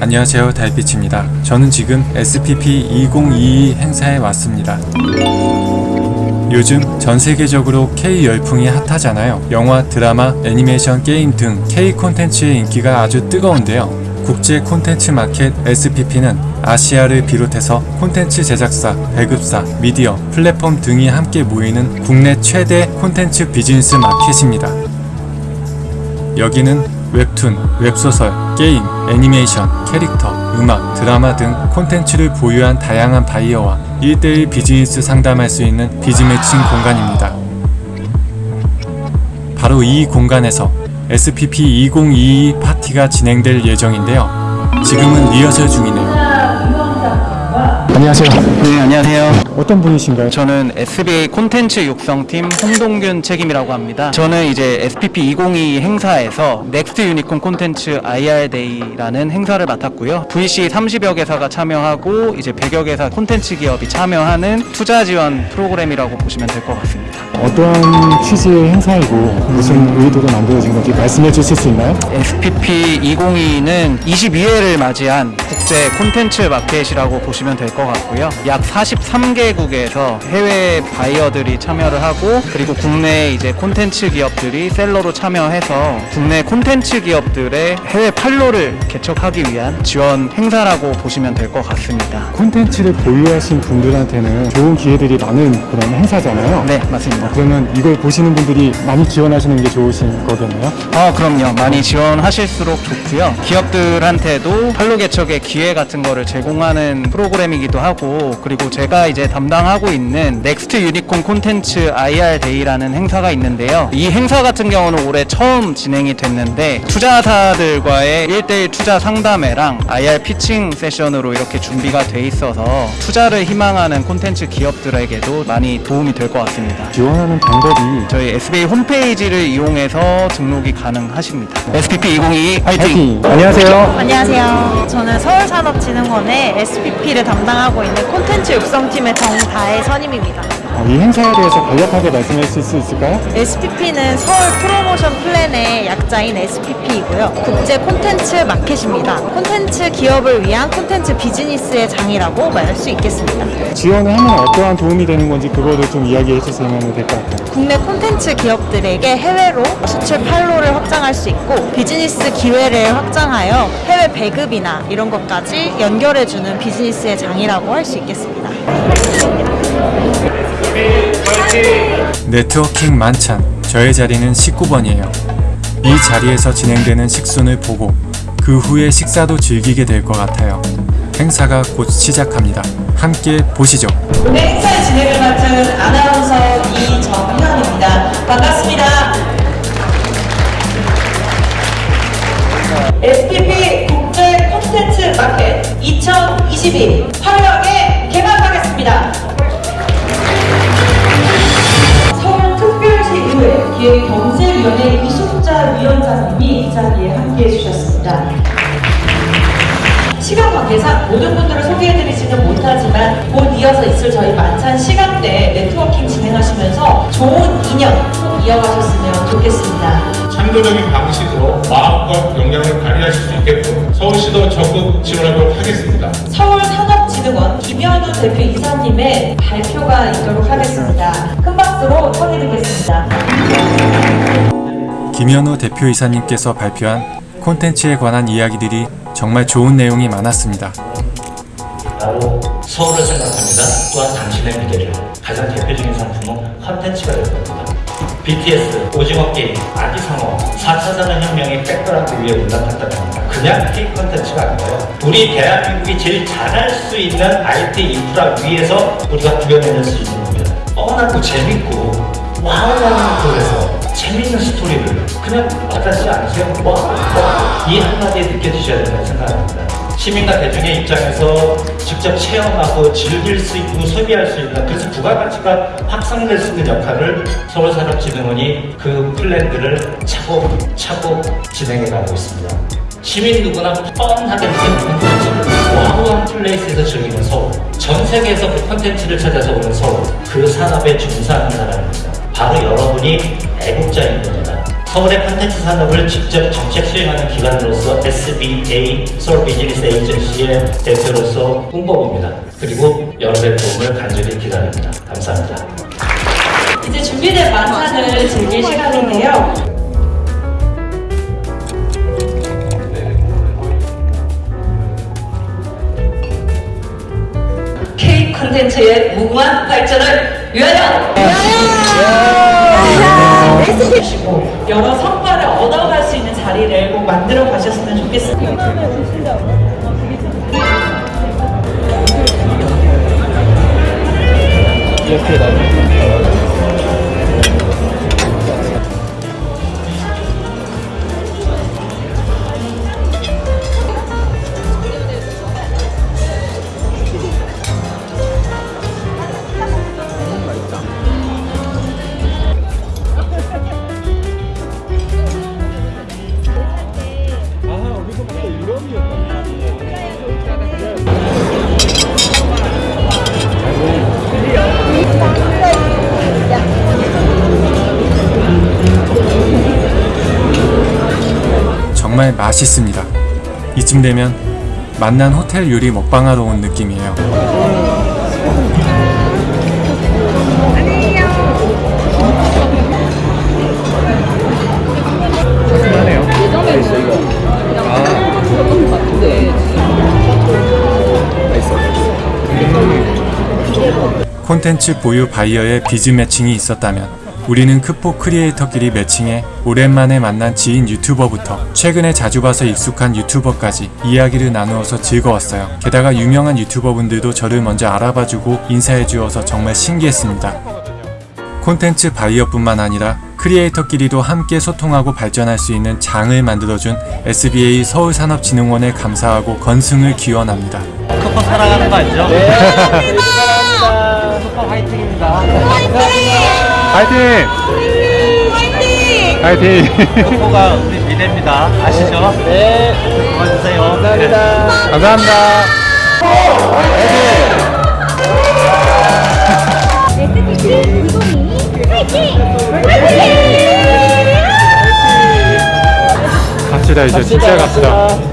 안녕하세요 달빛입니다. 저는 지금 SPP 2022 행사에 왔습니다. 요즘 전 세계적으로 K 열풍이 핫하잖아요. 영화, 드라마, 애니메이션, 게임 등 K 콘텐츠의 인기가 아주 뜨거운데요. 국제 콘텐츠 마켓 SPP는 아시아를 비롯해서 콘텐츠 제작사, 배급사, 미디어, 플랫폼 등이 함께 모이는 국내 최대 콘텐츠 비즈니스 마켓입니다. 여기는 웹툰, 웹소설, 게임, 애니메이션, 캐릭터, 음악, 드라마 등 콘텐츠를 보유한 다양한 바이어와 1대1 비즈니스 상담할 수 있는 biz matching 공간입니다. 바로 이 공간에서 SPP 2022 파티가 진행될 예정인데요. 지금은 리허설 중이네요. 안녕하세요. 네, 안녕하세요. 어떤 분이신가요? 저는 SBA 콘텐츠 육성팀 홍동균 책임이라고 합니다. 저는 이제 SPP 2022 행사에서 next unicorn 콘텐츠 IR day라는 행사를 맡았고요. VC 30여 개사가 참여하고 이제 100여 개사 콘텐츠 기업이 참여하는 투자 지원 프로그램이라고 보시면 될 것 같습니다. 어떠한 취지의 행사이고 무슨 의도로 만들어진 건지 말씀해 주실 수 있나요? SPP 2022는 22회를 맞이한 국제 콘텐츠 마켓이라고 보시면 될 것 같 고요. 약 43개국에서 해외 바이어들이 참여를 하고 그리고 국내 이제 콘텐츠 기업들이 셀러로 참여해서 국내 콘텐츠 기업들의 해외 판로를 개척하기 위한 지원 행사라고 보시면 될 것 같습니다. 콘텐츠를 보유하신 분들한테는 좋은 기회들이 많은 그런 행사잖아요. 네, 맞습니다. 그러면 이걸 보시는 분들이 많이 지원하시는 게 좋으신 거겠네요. 아, 그럼요. 많이 지원하실수록 좋고요. 기업들한테도 판로 개척의 기회 같은 거를 제공하는 프로그램이기도 하고 그리고 제가 이제 담당하고 있는 next unicorn 콘텐츠 IR day라는 행사가 있는데요. 이 행사 같은 경우는 올해 처음 진행이 됐는데 투자사들과의 1대1 투자 상담회랑 IR 피칭 세션으로 이렇게 준비가 돼 있어서 투자를 희망하는 콘텐츠 기업들에게도 많이 도움이 될 것 같습니다. 지원하는 방법이 저희 SBA 홈페이지를 이용해서 등록이 가능하십니다. SPP 2022 화이팅! 파이팅! 안녕하세요. 안녕하세요. 저는 서울산업진흥원의 SPP를 담당 하고 있는 콘텐츠 육성팀의 정다혜 선임입니다. 어, 이 행사에 대해서 간략하게 말씀해 주실 수 있을까요? SPP는 서울 프로모션 플랜의 약자인 SPP이고요. 국제 콘텐츠 마켓입니다. 콘텐츠 기업을 위한 콘텐츠 비즈니스의 장이라고 말할 수 있겠습니다. 지원을 하면 어떠한 도움이 되는 건지 그거를 좀 이야기해 주시면 될 것 같아요. 국내 콘텐츠 기업들에게 해외로 수출 판로를 확장할 수 있고 비즈니스 기회를 확장하여 해외 배급이나 이런 것까지 연결해주는 비즈니스의 장이라고 할 수 있겠습니다. 네트워킹 만찬 저의 자리는 19번이에요. 이 자리에서 진행되는 식순을 보고 그 후에 식사도 즐기게 될 것 같아요. 행사가 곧 시작합니다. 함께 보시죠. 오늘 행사의 진행을 맡은 아나운서 이정현입니다. 반갑습니다. SPP 국제 콘텐츠 마켓 2022 화려 자리에 함께해 주셨습니다. 시간 관계상 모든 분들을 소개해드리지는 못하지만 곧 이어서 있을 저희 만찬 시간대 네트워킹 진행하시면서 좋은 인연 꼭 이어가셨으면 좋겠습니다. 창조적인 방식으로 마음과 역량을 발휘하실 수 있게끔 서울시도 적극 지원하도록 하겠습니다. 서울산업진흥원 김현우 대표 이사님의 발표가 있도록 하겠습니다. 큰 박수로 청해드리겠습니다. 김현우 대표이사님께서 발표한 콘텐츠에 관한 이야기들이 정말 좋은 내용이 많았습니다. 바로 서울을 생각합니다. 또한 당신의 미래를 가장 대표적인 상품은 컨텐츠가 될 겁니다. BTS, 오징어 게임, 아기상어, 4차 산업혁명의 백그라운드 위에 올라탔다는 겁니다. 그냥 K 컨텐츠가 아니라요. 우리 대한민국이 제일 잘할 수 있는 IT 인프라 위에서 우리가 구현해낼 수 있는 겁니다. fun하고 재밌고 wow하는 그래서 재밌는 스토리를 그냥 와닿지 않으세요? 와, 와, 이 한마디에 느껴지셔야 된다고 생각합니다. 시민과 대중의 입장에서 직접 체험하고 즐길 수 있고 소비할 수 있는 그래서 부가가치가 확산될 수 있는 역할을 서울산업진흥원이 그 플랜들을 차곡차곡 진행해 가고 있습니다. 시민 누구나 fun하게 느끼는 콘텐츠를 wow한 place에서 즐기는 서울 전 세계에서 그 콘텐츠를 찾아서 오는 서울 그 산업에 종사하는 사람입니다. 바로 여러분이 애국자인 겁니다. 서울의 콘텐츠 산업을 직접 정책 수행하는 기관으로서 SBA Seoul Business Agency의 대표로서 홍보부입니다. 그리고 여러분의 도움을 간절히 기다립니다. 감사합니다. 이제 준비된 만찬을 즐길 시간인데요. 콘텐츠의 무궁한 발전을 위하여! 해주시고 여러 성과를 얻어갈 수 있는 자리를 꼭 만들어 가셨으면 좋겠습니다. 정말 맛있습니다. 이쯤 되면 만난 호텔 요리 먹방하러 온 느낌이에요. 콘텐츠 보유 바이어의 비즈 매칭이 있었다면 우리는 크포 creator끼리 matching해 오랜만에 만난 지인 유튜버부터 최근에 자주 봐서 익숙한 유튜버까지 이야기를 나누어서 즐거웠어요. 게다가 유명한 유튜버분들도 저를 먼저 알아봐주고 인사해주어서 정말 신기했습니다. 콘텐츠 바이어뿐만 아니라 creator끼리도 함께 소통하고 발전할 수 있는 장을 만들어준 SBA 서울산업진흥원에 감사하고 건승을 기원합니다. 크포 사랑하는 거 알죠? 네. 사랑합니다. 크포 화이팅입니다. 파이팅! 파이팅! 크포가 우리 미래입니다. 아시죠? 네. 도와주세요. 감사합니다. 감사합니다. 구동이 파이팅! 파이팅! 갑시다 이제 진짜 갑시다.